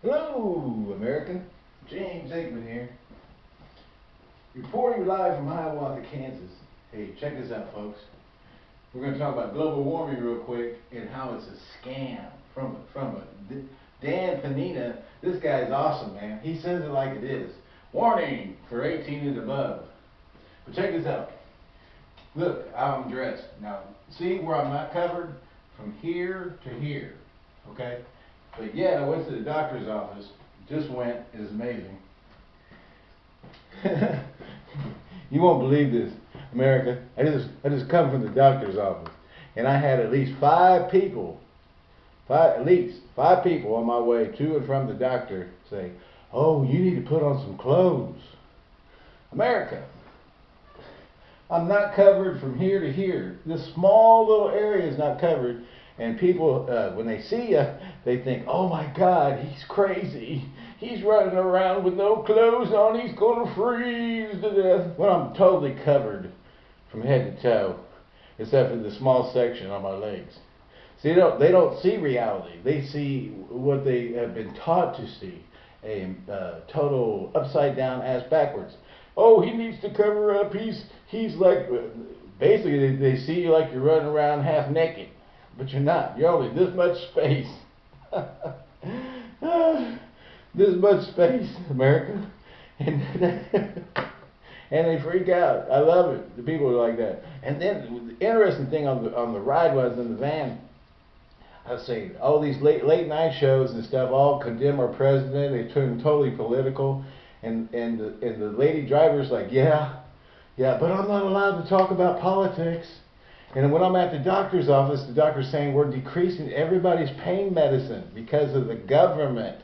Hello, America. James Aikman here. Reporting live from Hiawatha, Kansas. Hey, check this out, folks. We're going to talk about global warming real quick and how it's a scam from from a Dan Panina. This guy's awesome, man. He says it like it is. Warning for 18 and above. But check this out. Look I'm dressed. Now, see where I'm not covered? From here to here. Okay? But yeah, I went to the doctor's office. Just went. It's amazing. you won't believe this, America. I just I just come from the doctor's office, and I had at least five people, five at least five people on my way to and from the doctor say, "Oh, you need to put on some clothes." America. I'm not covered from here to here. This small little area is not covered. And people, uh, when they see you, they think, oh my God, he's crazy. He's running around with no clothes on. He's going to freeze to death. Well, I'm totally covered from head to toe, except for the small section on my legs. See, they don't, they don't see reality. They see what they have been taught to see a uh, total upside down ass backwards. Oh, he needs to cover up. He's he's like basically they, they see you like you're running around half naked but you're not. You're only this much space. this much space, America. And, and they freak out. I love it. The people are like that. And then the interesting thing on the on the ride was in the van. I was saying all these late late night shows and stuff all condemn our president. They turn totally political, and and the, and the lady driver's like, yeah, yeah, but I'm not allowed to talk about politics. And when I'm at the doctor's office, the doctor's saying we're decreasing everybody's pain medicine because of the government.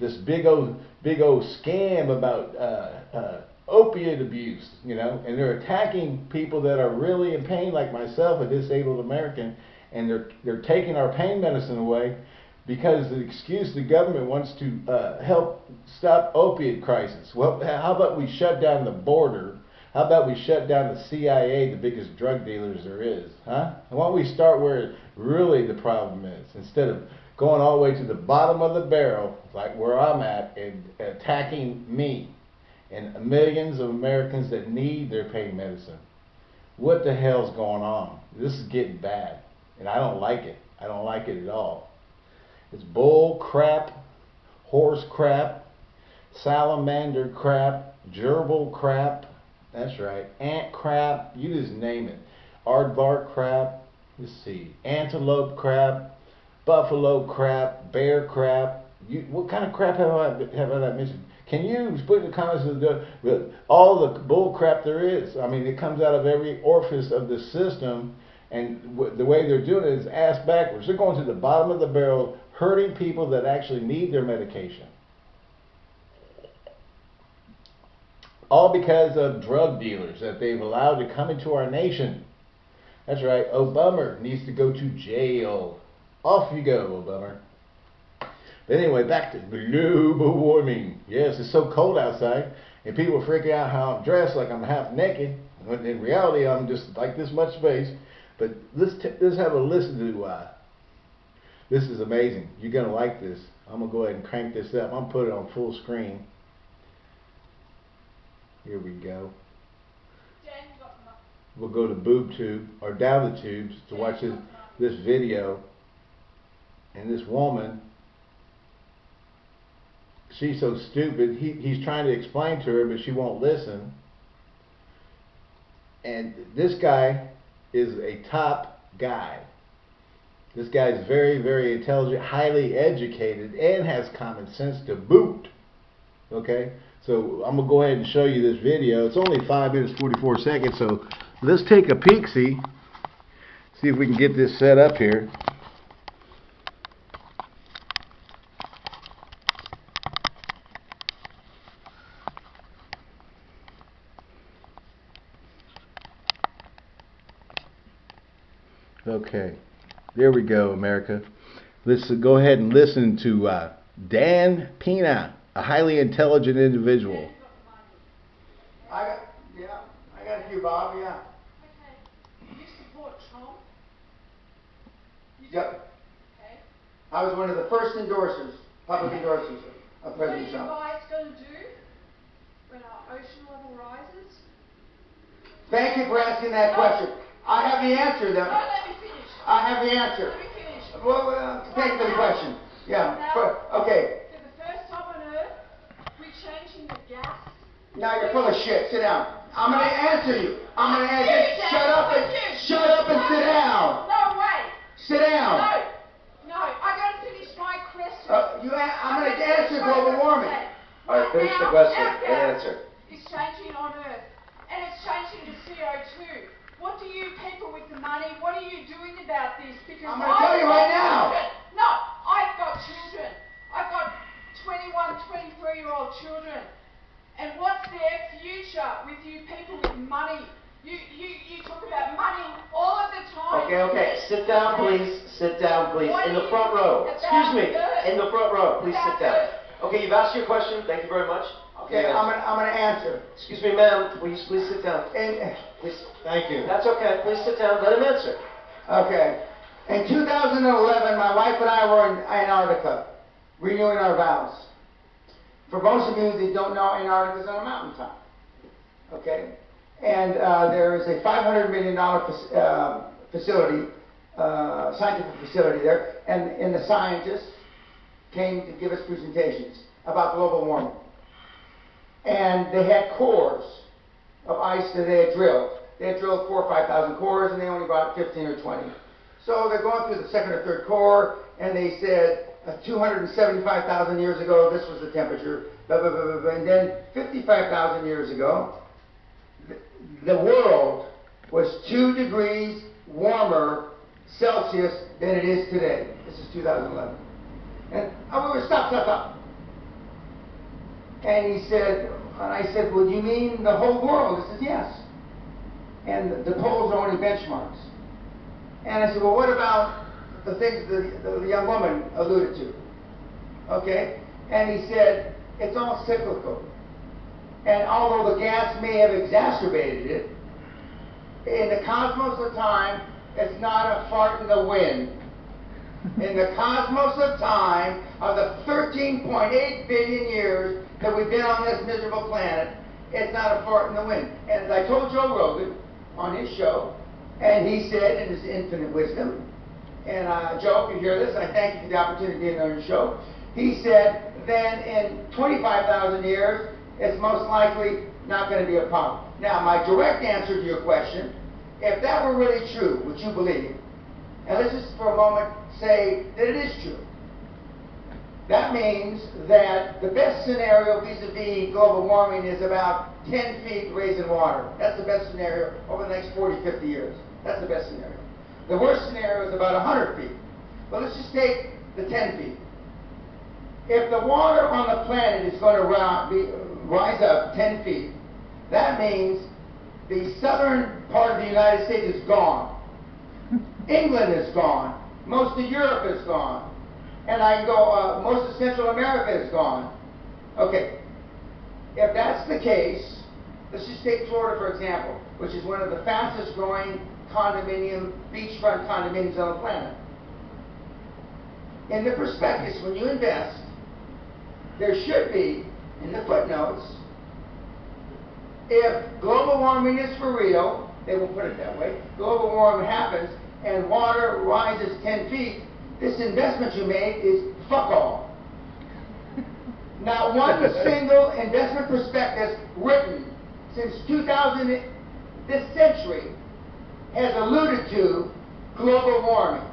This big old, big old scam about uh, uh, opiate abuse, you know, and they're attacking people that are really in pain, like myself, a disabled American, and they're they're taking our pain medicine away because the excuse the government wants to uh, help stop opiate crisis. Well, how about we shut down the border how about we shut down the CIA, the biggest drug dealers there is, huh? why don't we start where really the problem is, instead of going all the way to the bottom of the barrel, like where I'm at, and attacking me and millions of Americans that need their pain medicine. What the hell's going on? This is getting bad, and I don't like it. I don't like it at all. It's bull crap, horse crap, salamander crap, gerbil crap, that's right. Ant crab. you just name it. Aardvark crab. let's see. Antelope crab. buffalo crab. bear crab. You, what kind of crap have I have I mentioned? Can you put in the comments the, all the bull crap there is? I mean, it comes out of every orifice of the system, and the way they're doing it is ass backwards. They're going to the bottom of the barrel, hurting people that actually need their medication. All because of drug dealers that they've allowed to come into our nation. That's right, Obama needs to go to jail. Off you go, Obama. But anyway, back to global warming. Yes, it's so cold outside, and people are freaking out how I'm dressed like I'm half naked. When in reality, I'm just like this much space. But let's, let's have a listen to uh, this is amazing. You're going to like this. I'm going to go ahead and crank this up. I'm going to put it on full screen. Here we go. We'll go to boob tube or down the tubes to watch this, this video. And this woman, she's so stupid. He, he's trying to explain to her, but she won't listen. And this guy is a top guy. This guy is very, very intelligent, highly educated, and has common sense to boot. Okay? So I'm going to go ahead and show you this video. It's only 5 minutes 44 seconds, so let's take a peek, see, see if we can get this set up here. Okay, there we go, America. Let's go ahead and listen to uh, Dan Pena a highly intelligent individual. I got, yeah, I got you, Bob, yeah. Okay. You support Trump? You Yep. Okay. I was one of the first endorsers. public endorsers of What are President you Trump. guys gonna do when our ocean level rises? Thank you for asking that question. I have the answer No, though. let me finish. I have the answer. Let me finish. Well, well, thank you for the question. Yeah, for- okay, For the first time on earth, we're changing the gas. Now you're full of shit, sit down. I'm gonna answer you. I'm gonna answer, You, shut up and, you. shut up and sit down. No way. Sit down. No, no, I gotta finish my question. Uh, you, a- I'm gonna answer global warming. All right, finish the question our and gas answer. It's changing on Earth, and it's changing to CO2. What do you people with the money, what are you doing about this? Because I'm gonna I've tell you got right now. children. No, I've got children. I've got 21, 23 year old children. And what's their future with you people with money? You, you, you talk about money all of the time. Okay, okay, sit down, please, sit down, please, in the front row. Excuse me, in the front row, please sit down. Okay, you've asked your question, thank you very much. Okay, Yes. I'm gonna, I'm gonna answer. Excuse me, ma'am, please, please sit down. And, Please, thank you. that's okay, please sit down, let him answer. Okay. In 2011, my wife and I were in Antarctica, renewing our vows. For most of you that don't know, Antarctica is on a mountaintop. Okay? And uh, there is a $500 million fac- uh, facility, uh, scientific facility there, and, and the scientists came to give us presentations about global warming. And they had cores of ice that they had drilled. They had drilled four or five thousand cores, and they only brought 15 or 20. So they're going through the second or third core, and they said uh, 275,000 years ago, this was the temperature, blah, blah, blah, blah, and then 55,000 years ago, the world was two degrees warmer Celsius than it is today. This is 2011. And oh, we were stop, stop, stop. And he said, and I said, well, you mean the whole world? He says, yes. And the, the poles are only benchmarks. And I said, well, what about the things the, the young woman alluded to? Okay? And he said, it's all cyclical. And although the gas may have exacerbated it, in the cosmos of time, it's not a fart in the wind. In the cosmos of time, of the 13.8 billion years that we've been on this miserable planet, it's not a fart in the wind. And as I told Joe Rogan on his show, and he said in his infinite wisdom, and uh, Joe, if you hear this, I thank you for the opportunity to be on your show. He said, then in 25,000 years, it's most likely not going to be a problem. Now, my direct answer to your question, if that were really true, would you believe, it? and let's just for a moment say that it is true. That means that the best scenario vis-a-vis global warming is about 10 feet raise in water. That's the best scenario over the next 40, 50 years. That's the best scenario. The worst scenario is about 100 feet. But let's just take the 10 feet. If the water on the planet is going to rise up 10 feet, that means the southern part of the United States is gone. England is gone. Most of Europe is gone. And I go, uh, most of Central America is gone. Okay. If that's the case, let's just take Florida for example, which is one of the fastest growing condominium, beachfront condominiums on the planet. In the prospectus, when you invest, there should be, in the footnotes, if global warming is for real, they will put it that way, global warming happens and water rises 10 feet, this investment you made is fuck all. Not one single investment prospectus written since 2000, this century, has alluded to global warming.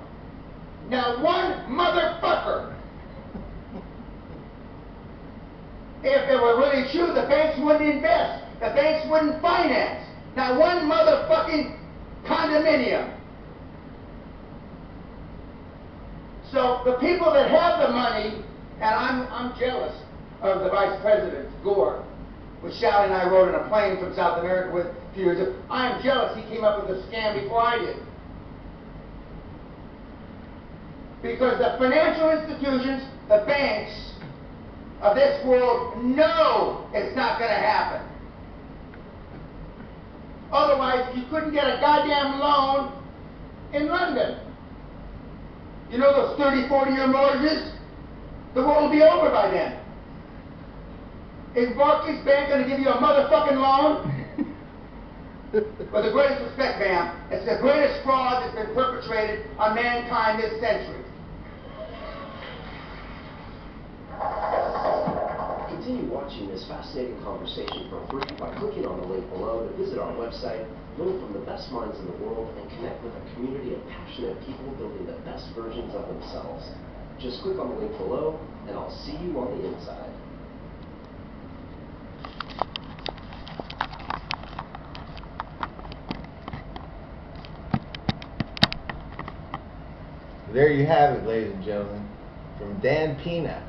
Not one motherfucker. If it were really true, the banks wouldn't invest. The banks wouldn't finance. Not one motherfucking condominium. So the people that have the money, and I'm, I'm jealous of the vice president, Gore, which Sally and I rode in a plane from South America with a few years ago. I am jealous he came up with a scam before I did. Because the financial institutions, the banks of this world know it's not going to happen. Otherwise, you couldn't get a goddamn loan in London. You know those 30, 40 year mortgages? The world will be over by then. Is Barclays Bank going to give you a motherfucking loan? With the greatest respect, ma'am, it's the greatest fraud that's been perpetrated on mankind this century. Continue watching this fascinating conversation for free by clicking on the link below to visit our website, learn from the best minds in the world, and connect with a community of passionate people building the best versions of themselves. Just click on the link below, and I'll see you on the inside. There you have it, ladies and gentlemen, from Dan Pena.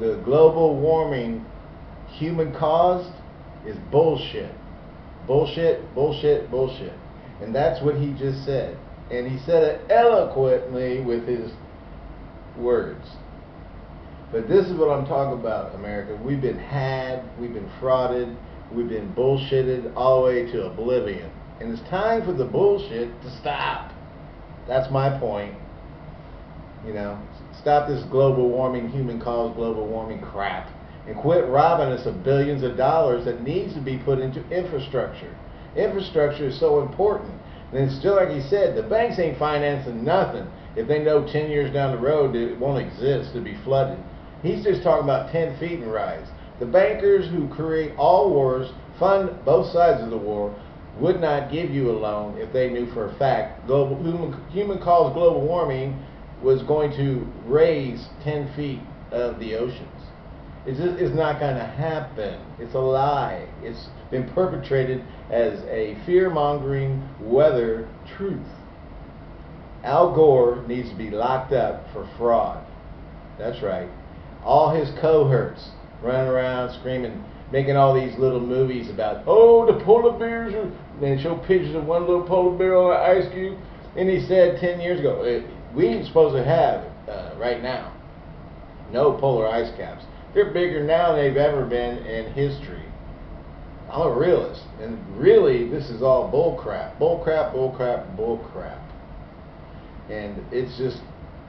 The global warming human caused is bullshit. Bullshit, bullshit, bullshit. And that's what he just said. And he said it eloquently with his words. But this is what I'm talking about, America. We've been had, we've been frauded, we've been bullshitted all the way to oblivion. And it's time for the bullshit to stop. That's my point. You know, stop this global warming, human caused global warming crap and quit robbing us of billions of dollars that needs to be put into infrastructure. Infrastructure is so important. And it's still like he said, the banks ain't financing nothing if they know 10 years down the road it won't exist to be flooded. He's just talking about 10 feet and rise. The bankers who create all wars, fund both sides of the war, would not give you a loan if they knew for a fact global human, human caused global warming was going to raise 10 feet of the oceans. It's, just, it's not going to happen. It's a lie. It's been perpetrated as a fear mongering weather truth. Al Gore needs to be locked up for fraud. That's right. All his cohorts running around screaming, making all these little movies about, oh, the polar bears are, and show pictures of one little polar bear on an ice cube. And he said 10 years ago, we ain't supposed to have, uh, right now, no polar ice caps. They're bigger now than they've ever been in history. I'm a realist, and really, this is all bull crap. Bull crap, bull crap, bull crap. And it's just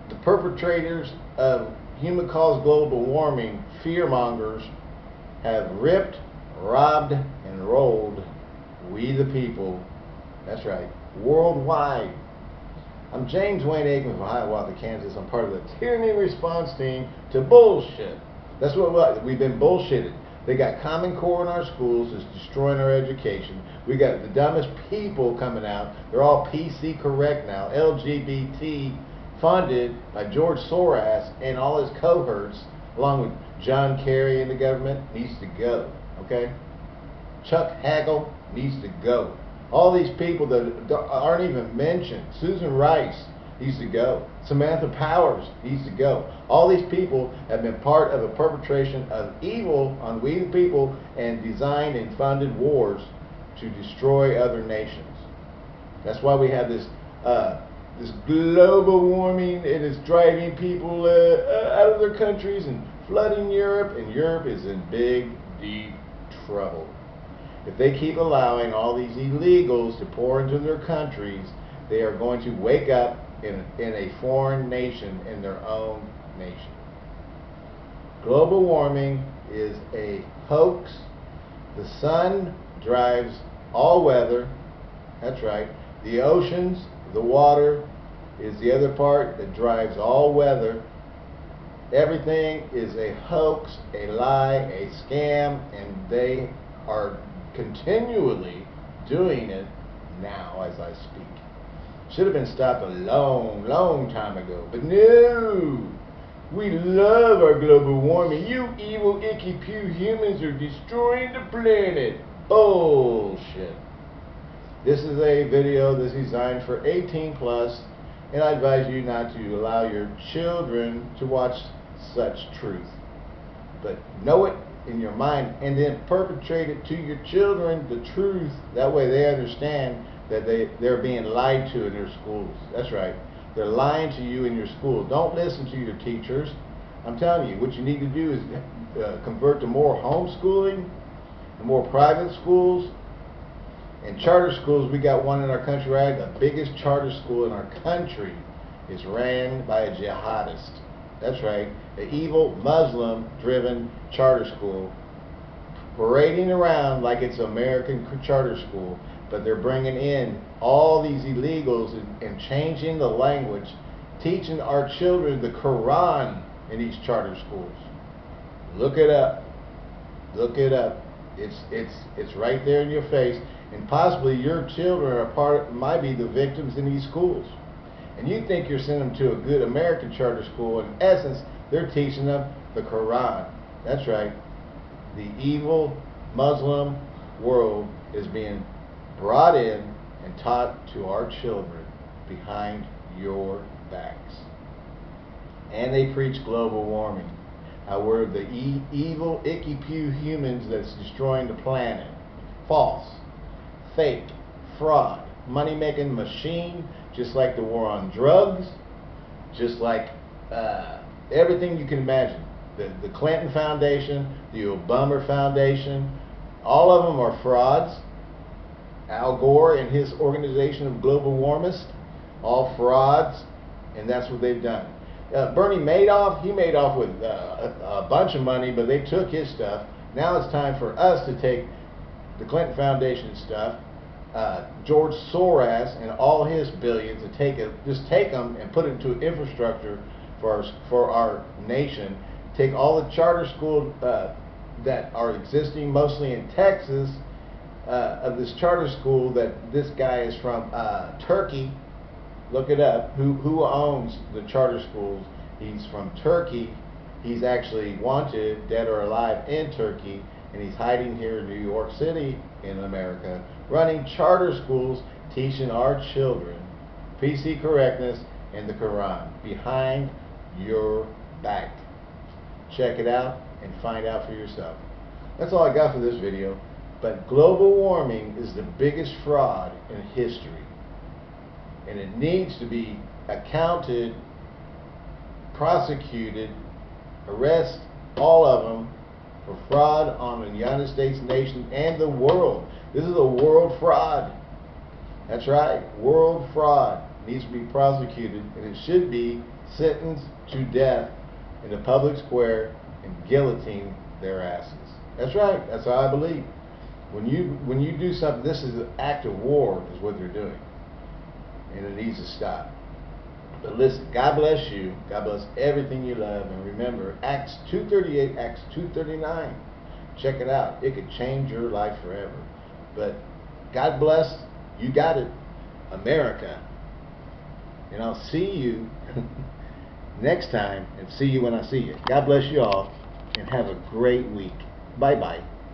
the perpetrators of human caused global warming, fear mongers, have ripped, robbed, and rolled we the people. That's right, worldwide. I'm James Wayne Aikman from Hiawatha, Kansas. I'm part of the tyranny response team to bullshit. That's what we've been bullshitted. They got Common Core in our schools. It's destroying our education. We got the dumbest people coming out. They're all PC correct now. LGBT funded by George Soros and all his cohorts, along with John Kerry and the government, needs to go. Okay? Chuck Hagel needs to go. All these people that aren't even mentioned. Susan Rice needs to go. Samantha Powers needs to go. All these people have been part of a perpetration of evil on we the people and designed and funded wars to destroy other nations. That's why we have this uh, this global warming. It is driving people uh, uh, out of their countries and flooding Europe, and Europe is in big, deep trouble. If they keep allowing all these illegals to pour into their countries, they are going to wake up in, in a foreign nation, in their own nation. Global warming is a hoax. The sun drives all weather. That's right. The oceans, the water, is the other part that drives all weather. Everything is a hoax, a lie, a scam, and they are continually doing it now as I speak. Should have been stopped a long, long time ago. But no! We love our global warming. You evil, icky, pew humans are destroying the planet. Bullshit. This is a video that's designed for 18 plus, and I advise you not to allow your children to watch such truth. But know it in your mind and then perpetrate it to your children the truth. That way they understand that they, they're being lied to in their schools. That's right. They're lying to you in your school. Don't listen to your teachers. I'm telling you, what you need to do is uh, convert to more homeschooling, more private schools, and charter schools. We got one in our country, right? The biggest charter school in our country is ran by a jihadist. That's right. The evil Muslim-driven charter school parading around like it's American charter school, but they're bringing in all these illegals and, and changing the language, teaching our children the Quran in these charter schools. Look it up. Look it up. It's it's it's right there in your face, and possibly your children are part might be the victims in these schools. And you think you're sending them to a good American charter school. In essence, they're teaching them the Quran. That's right. The evil Muslim world is being brought in and taught to our children behind your backs. And they preach global warming. How we're the e- evil, icky pew humans that's destroying the planet. False. Fake. Fraud. Money making machine, just like the war on drugs, just like uh, everything you can imagine. The, the Clinton Foundation, the Obama Foundation, all of them are frauds. Al Gore and his organization of global warmists, all frauds, and that's what they've done. Uh, Bernie Madoff, he made off with uh, a, a bunch of money, but they took his stuff. Now it's time for us to take the Clinton Foundation stuff, uh, George Soros and all his billions, and take it, just take them and put it into infrastructure for our, for our nation. Take all the charter schools uh, that are existing, mostly in Texas, uh, of this charter school that this guy is from uh, Turkey. Look it up. Who who owns the charter schools? He's from Turkey. He's actually wanted, dead or alive, in Turkey, and he's hiding here in New York City in America, running charter schools teaching our children PC correctness and the Quran behind your back. Check it out and find out for yourself. That's all I got for this video. But global warming is the biggest fraud in history. And it needs to be accounted, prosecuted, arrest all of them for fraud on the United States nation and the world. This is a world fraud. That's right, world fraud needs to be prosecuted and it should be sentenced to death in the public square and guillotine their asses. That's right, that's how I believe. When you when you do something, this is an act of war, is what they're doing, and it needs to stop. But listen, God bless you. God bless everything you love, and remember Acts 2:38, Acts 2:39. Check it out. It could change your life forever. But God bless. You got it, America. And I'll see you next time, and see you when I see you. God bless you all, and have a great week. Bye bye.